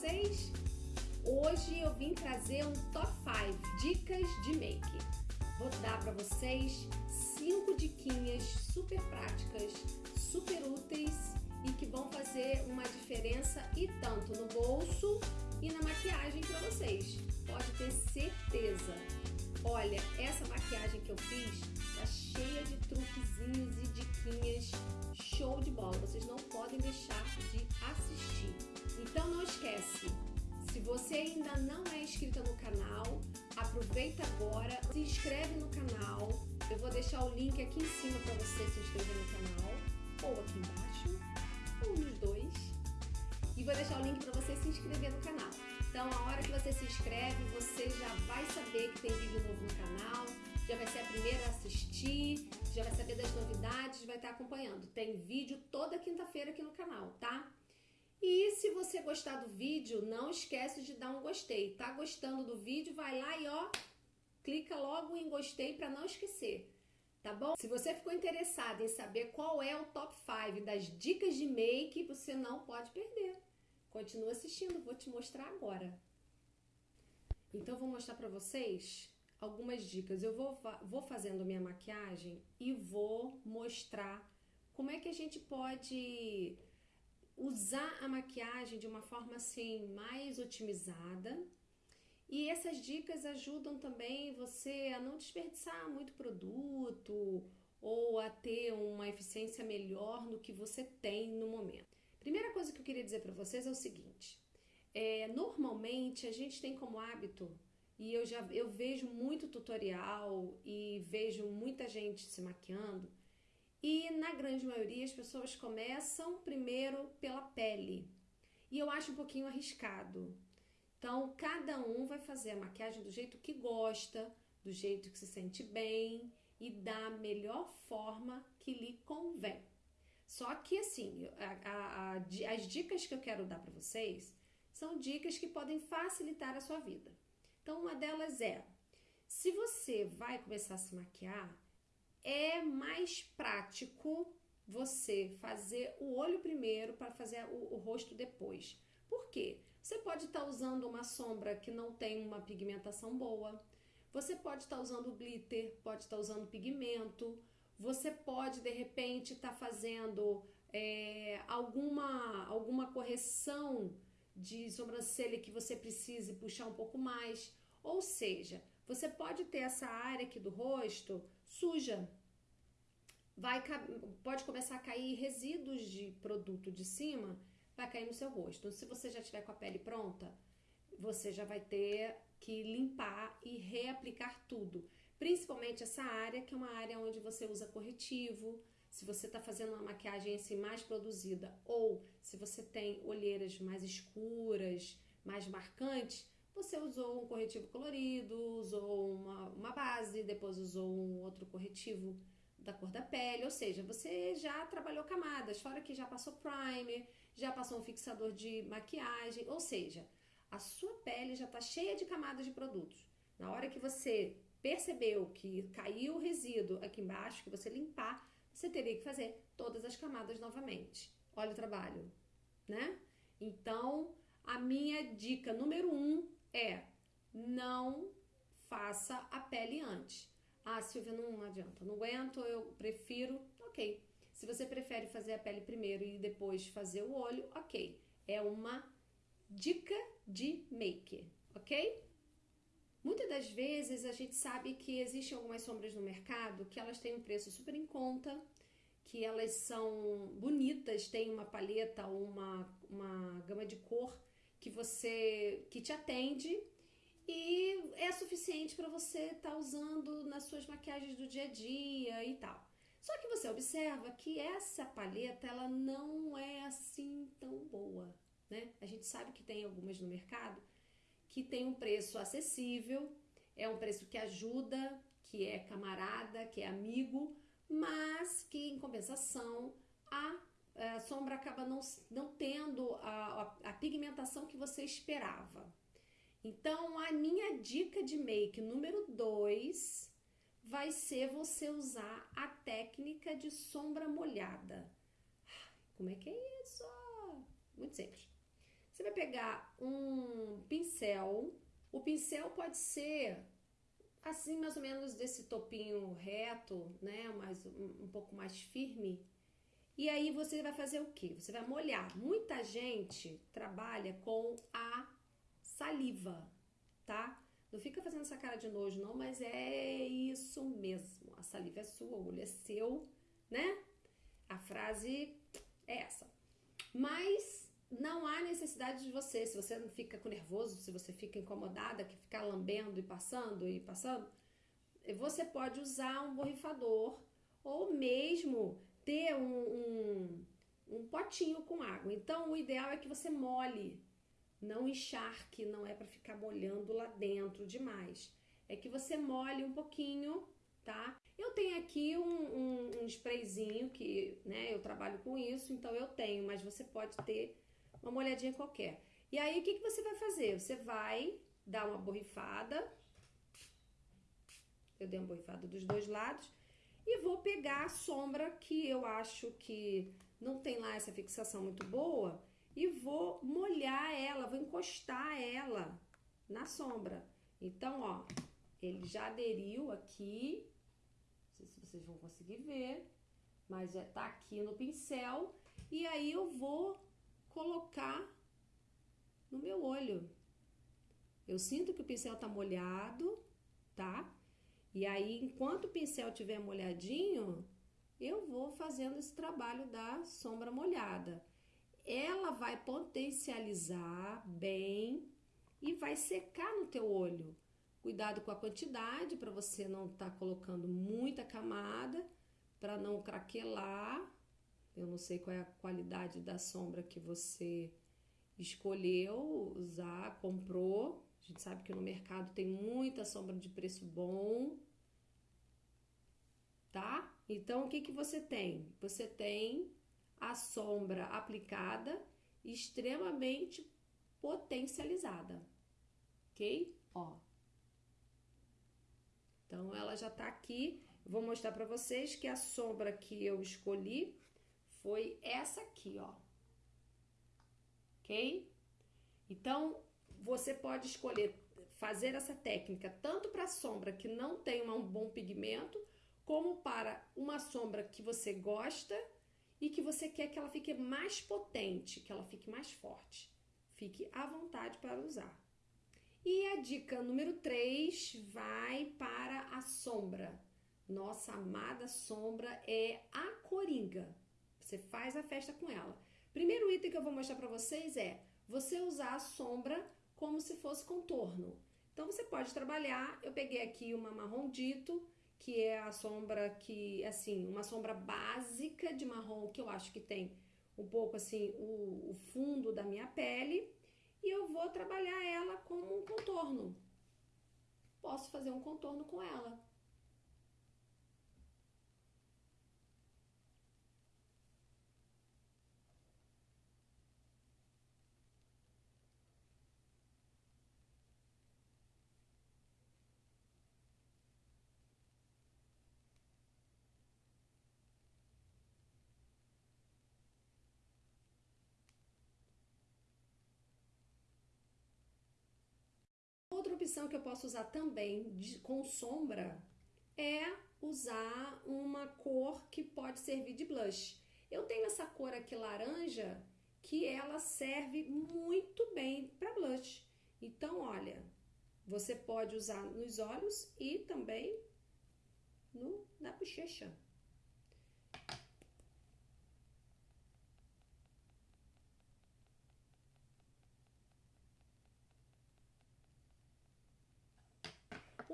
vocês? Hoje eu vim trazer um top 5 dicas de make. Vou dar para vocês 5 diquinhas super práticas, super úteis e que vão fazer uma diferença e tanto no bolso e na maquiagem para vocês. Pode ter certeza. Olha, essa maquiagem que eu fiz tá cheia de truquezinhos e diquinhas show de bola. Vocês não podem deixar de assistir. Esquece, se você ainda não é inscrita no canal, aproveita agora, se inscreve no canal. Eu vou deixar o link aqui em cima para você se inscrever no canal, ou aqui embaixo, ou nos dois. E vou deixar o link para você se inscrever no canal. Então, a hora que você se inscreve, você já vai saber que tem vídeo novo no canal, já vai ser a primeira a assistir, já vai saber das novidades, vai estar acompanhando. Tem vídeo toda quinta-feira aqui no canal, tá? E se você gostar do vídeo, não esquece de dar um gostei. Tá gostando do vídeo? Vai lá e ó, clica logo em gostei para não esquecer. Tá bom? Se você ficou interessado em saber qual é o top 5 das dicas de make, você não pode perder. Continua assistindo, vou te mostrar agora. Então, vou mostrar para vocês algumas dicas. Eu vou, vou fazendo minha maquiagem e vou mostrar como é que a gente pode usar a maquiagem de uma forma assim mais otimizada. E essas dicas ajudam também você a não desperdiçar muito produto ou a ter uma eficiência melhor no que você tem no momento. Primeira coisa que eu queria dizer para vocês é o seguinte: é, normalmente a gente tem como hábito e eu já eu vejo muito tutorial e vejo muita gente se maquiando e na grande maioria as pessoas começam primeiro pela pele e eu acho um pouquinho arriscado. Então cada um vai fazer a maquiagem do jeito que gosta, do jeito que se sente bem e da melhor forma que lhe convém. Só que assim, a, a, a, as dicas que eu quero dar para vocês são dicas que podem facilitar a sua vida. Então, uma delas é: se você vai começar a se maquiar, é mais prático você fazer o olho primeiro para fazer o, o, rosto depois. Por quê? Você pode estar tá usando uma sombra que não tem uma pigmentação boa, você pode estar tá usando glitter, pode estar tá usando pigmento, você pode, de repente, estar tá fazendo é, alguma, alguma correção de sobrancelha que você precise puxar um pouco mais. Ou seja, você pode ter essa área aqui do rosto suja. Vai, pode começar a cair resíduos de produto de cima, vai cair no seu rosto. Então, se você já tiver com a pele pronta, você já vai ter que limpar e reaplicar tudo. Principalmente essa área, que é uma área onde você usa corretivo, se você está fazendo uma maquiagem assim mais produzida ou se você tem olheiras mais escuras, mais marcantes, você usou um corretivo colorido, usou uma, uma base, depois usou um outro corretivo da cor da pele, ou seja, você já trabalhou camadas, fora que já passou primer, já passou um fixador de maquiagem, ou seja, a sua pele já está cheia de camadas de produtos. Na hora que você percebeu que caiu o resíduo aqui embaixo, que você limpar, você teria que fazer todas as camadas novamente. Olha o trabalho, né? Então, a minha dica número um é não faça a pele antes. Ah, Silvia, não adianta, não aguento, eu prefiro, ok. Se você prefere fazer a pele primeiro e depois fazer o olho, ok. É uma dica de make, ok? Muitas das vezes a gente sabe que existem algumas sombras no mercado que elas têm um preço super em conta, que elas são bonitas, têm uma paleta uma, uma gama de cor que você que te atende e é suficiente para você estar tá usando nas suas maquiagens do dia a dia e tal. Só que você observa que essa paleta ela não é assim tão boa, né? A gente sabe que tem algumas no mercado que tem um preço acessível, é um preço que ajuda, que é camarada, que é amigo, mas que em compensação a, sombra acaba não, não tendo a, a, a pigmentação que você esperava. Então, a minha dica de make número 2 vai ser você usar a técnica de sombra molhada. Como é que é isso? Muito simples. Você vai pegar um pincel. O pincel pode ser assim, mais ou menos desse topinho reto, né? Mais, um, um pouco mais firme. E aí você vai fazer o que? Você vai molhar. Muita gente trabalha com a saliva, tá? Não fica fazendo essa cara de nojo, não, mas é isso mesmo. A saliva é sua, o olho é seu, né? A frase é essa. Mas não há necessidade de você, se você não fica com nervoso, se você fica incomodada, que ficar lambendo e passando e passando, você pode usar um borrifador ou mesmo ter um, um, um potinho com água. Então, o ideal é que você molhe, não encharque, não é para ficar molhando lá dentro demais. É que você molhe um pouquinho, tá? Eu tenho aqui um, um, um sprayzinho que, né, eu trabalho com isso, então eu tenho, mas você pode ter uma molhadinha qualquer. E aí, o que, que você vai fazer? Você vai dar uma borrifada. Eu dei uma borrifada dos dois lados. E vou pegar a sombra que eu acho que não tem lá essa fixação muito boa. E vou molhar ela, vou encostar ela na sombra. Então, ó, ele já aderiu aqui sei se vocês vão conseguir ver, mas já tá aqui no pincel. E aí eu vou colocar no meu olho. Eu sinto que o pincel tá molhado, tá? E aí, enquanto o pincel estiver molhadinho, eu vou fazendo esse trabalho da sombra molhada. Ela vai potencializar bem e vai secar no teu olho. Cuidado com a quantidade para você não estar tá colocando muita camada para não craquelar. Eu não sei qual é a qualidade da sombra que você escolheu usar, comprou. A gente sabe que no mercado tem muita sombra de preço bom. Tá? Então, o que, que você tem? Você tem a sombra aplicada extremamente potencializada. Ok? Ó, então, ela já tá aqui. Vou mostrar para vocês que a sombra que eu escolhi foi essa aqui, ó. Ok? Então, você pode escolher fazer essa técnica tanto para sombra que não tem um bom pigmento, como para uma sombra que você gosta e que você quer que ela fique mais potente, que ela fique mais forte. Fique à vontade para usar. E a dica número 3 vai para a sombra. Nossa amada sombra é a coringa. Você faz a festa com ela. Primeiro item que eu vou mostrar para vocês é você usar a sombra como se fosse contorno. Então você pode trabalhar, eu peguei aqui uma marrom dito, que é a sombra que, assim, uma sombra básica de marrom que eu acho que tem um pouco assim o, o fundo da minha pele e eu vou trabalhar ela como um contorno. Posso fazer um contorno com ela. Outra opção que eu posso usar também de, com sombra é usar uma cor que pode servir de blush. Eu tenho essa cor aqui laranja que ela serve muito bem para blush. Então, olha, você pode usar nos olhos e também no, na bochecha.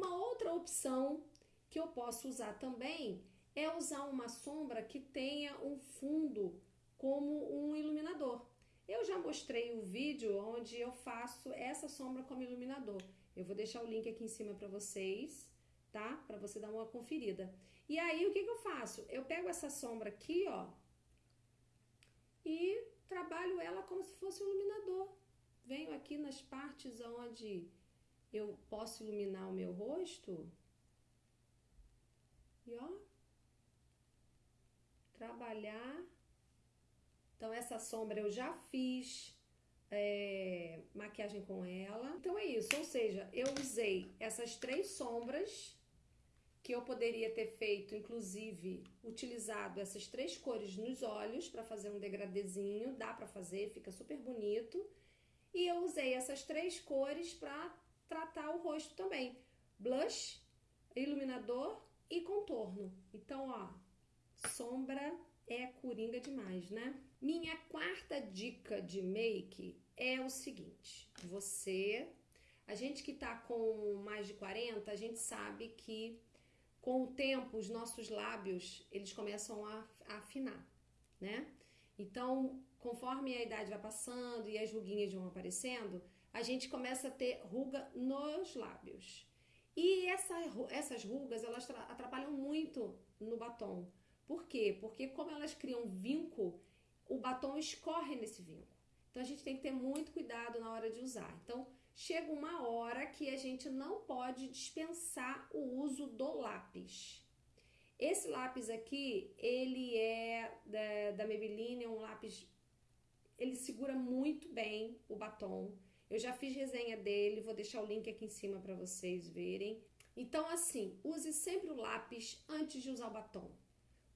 Uma outra opção que eu posso usar também é usar uma sombra que tenha um fundo como um iluminador. Eu já mostrei o vídeo onde eu faço essa sombra como iluminador. Eu vou deixar o link aqui em cima para vocês, tá? Para você dar uma conferida. E aí, o que, que eu faço? Eu pego essa sombra aqui, ó, e trabalho ela como se fosse um iluminador. Venho aqui nas partes onde eu posso iluminar o meu rosto. E ó, trabalhar. Então, essa sombra eu já fiz é, maquiagem com ela. Então é isso, ou seja, eu usei essas três sombras que eu poderia ter feito, inclusive, utilizado essas três cores nos olhos para fazer um degradezinho, dá para fazer, fica super bonito. E eu usei essas três cores para tratar o rosto também. Blush, iluminador e contorno. Então, ó, sombra é coringa demais, né? Minha quarta dica de make é o seguinte: você, a gente que tá com mais de 40, a gente sabe que com o tempo os nossos lábios eles começam a, a afinar, né? Então, conforme a idade vai passando e as ruguinhas vão aparecendo, a gente começa a ter ruga nos lábios. E essa, essas rugas elas atrapalham muito no batom. Por quê? Porque como elas criam vinco, o batom escorre nesse vinco. Então a gente tem que ter muito cuidado na hora de usar. Então chega uma hora que a gente não pode dispensar o uso do lápis. Esse lápis aqui, ele é da, da Maybelline, é um lápis, ele segura muito bem o batom. Eu já fiz resenha dele, vou deixar o link aqui em cima para vocês verem. Então, assim, use sempre o lápis antes de usar o batom.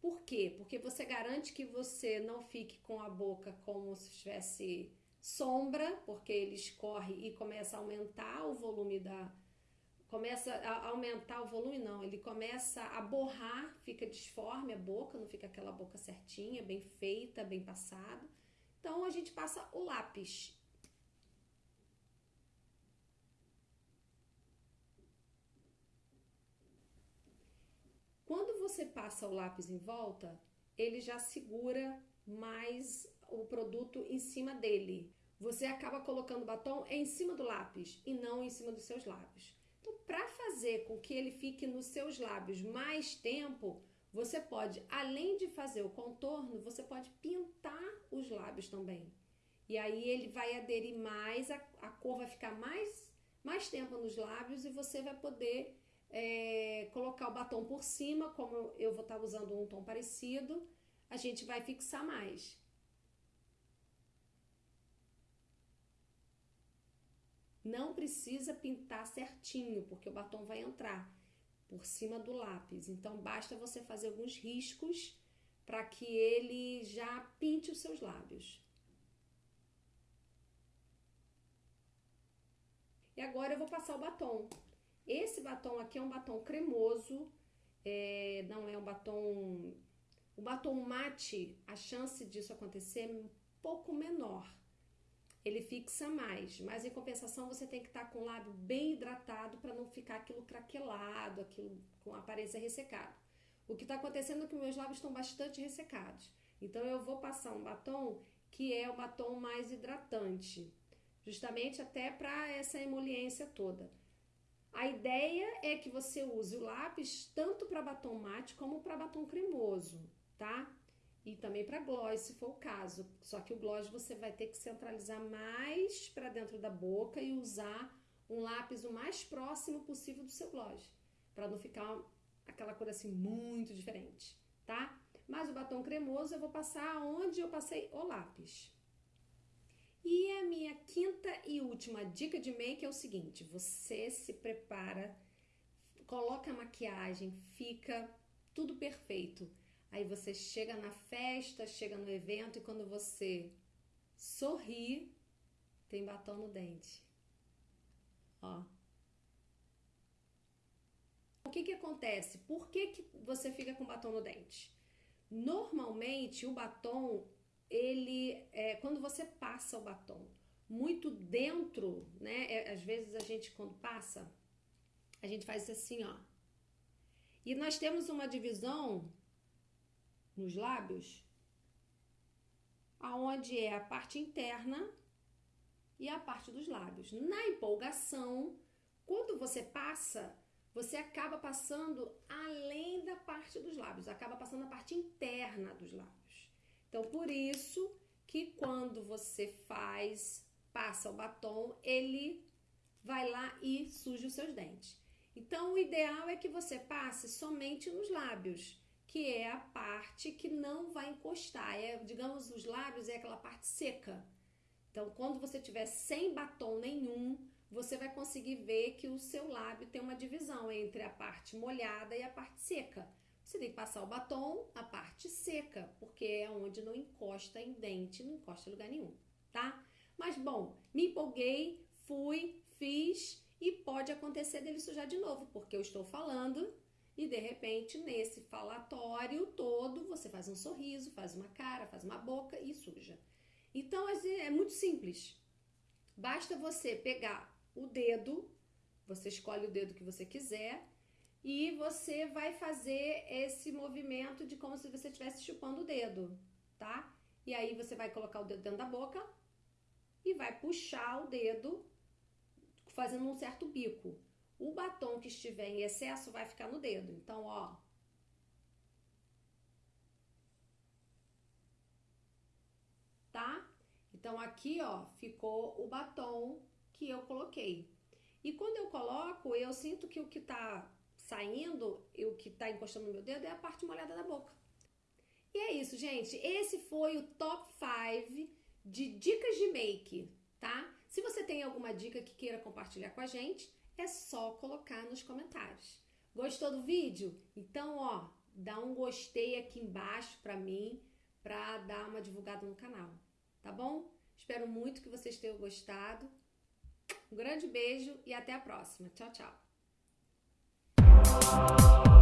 Por quê? Porque você garante que você não fique com a boca como se tivesse sombra, porque ele escorre e começa a aumentar o volume da. Começa a aumentar o volume, não, ele começa a borrar, fica disforme a boca, não fica aquela boca certinha, bem feita, bem passada. Então a gente passa o lápis Quando você passa o lápis em volta, ele já segura mais o produto em cima dele. Você acaba colocando o batom em cima do lápis e não em cima dos seus lábios. Então, para fazer com que ele fique nos seus lábios mais tempo, você pode, além de fazer o contorno, você pode pintar os lábios também. E aí ele vai aderir mais, a, a cor vai ficar mais, mais tempo nos lábios e você vai poder é, colocar o batom por cima, como eu vou estar tá usando um tom parecido, a gente vai fixar mais. Não precisa pintar certinho, porque o batom vai entrar por cima do lápis. Então basta você fazer alguns riscos para que ele já pinte os seus lábios. E agora eu vou passar o batom. Esse batom aqui é um batom cremoso, é, não é um batom. O batom mate, a chance disso acontecer é um pouco menor. Ele fixa mais, mas em compensação você tem que estar com o lábio bem hidratado para não ficar aquilo craquelado, aquilo com aparência ressecada. O que está acontecendo é que meus lábios estão bastante ressecados. Então eu vou passar um batom que é o batom mais hidratante, justamente até para essa emoliência toda. A ideia é que você use o lápis tanto para batom mate como para batom cremoso, tá? E também para gloss, se for o caso. Só que o gloss você vai ter que centralizar mais para dentro da boca e usar um lápis o mais próximo possível do seu gloss, para não ficar aquela cor assim muito diferente, tá? Mas o batom cremoso eu vou passar onde eu passei o lápis. E a minha quinta e última dica de make é o seguinte: você se prepara, coloca a maquiagem, fica tudo perfeito. Aí você chega na festa, chega no evento e quando você sorri, tem batom no dente. Ó. O que que acontece? Por que, que você fica com batom no dente? Normalmente o batom ele, é, quando você passa o batom muito dentro, né? É, às vezes a gente quando passa, a gente faz assim, ó. E nós temos uma divisão nos lábios, aonde é a parte interna e a parte dos lábios. Na empolgação, quando você passa, você acaba passando além da parte dos lábios, acaba passando a parte interna dos lábios. Então, por isso que quando você faz, passa o batom, ele vai lá e suja os seus dentes. Então, o ideal é que você passe somente nos lábios, que é a parte que não vai encostar. É, digamos, os lábios é aquela parte seca. Então, quando você tiver sem batom nenhum, você vai conseguir ver que o seu lábio tem uma divisão entre a parte molhada e a parte seca. Você tem que passar o batom a parte seca, porque é onde não encosta em dente, não encosta em lugar nenhum, tá? Mas bom, me empolguei, fui, fiz e pode acontecer dele sujar de novo, porque eu estou falando e de repente nesse falatório todo você faz um sorriso, faz uma cara, faz uma boca e suja. Então é muito simples. Basta você pegar o dedo, você escolhe o dedo que você quiser e você vai fazer esse movimento de como se você estivesse chupando o dedo, tá? E aí você vai colocar o dedo dentro da boca e vai puxar o dedo fazendo um certo bico. O batom que estiver em excesso vai ficar no dedo. Então, ó, tá? Então aqui, ó, ficou o batom que eu coloquei. E quando eu coloco, eu sinto que o que tá saindo o que tá encostando no meu dedo é a parte molhada da boca. E é isso, gente. Esse foi o top 5 de dicas de make, tá? Se você tem alguma dica que queira compartilhar com a gente, é só colocar nos comentários. Gostou do vídeo? Então, ó, dá um gostei aqui embaixo pra mim, pra dar uma divulgada no canal, tá bom? Espero muito que vocês tenham gostado. Um grande beijo e até a próxima. Tchau, tchau. Thank you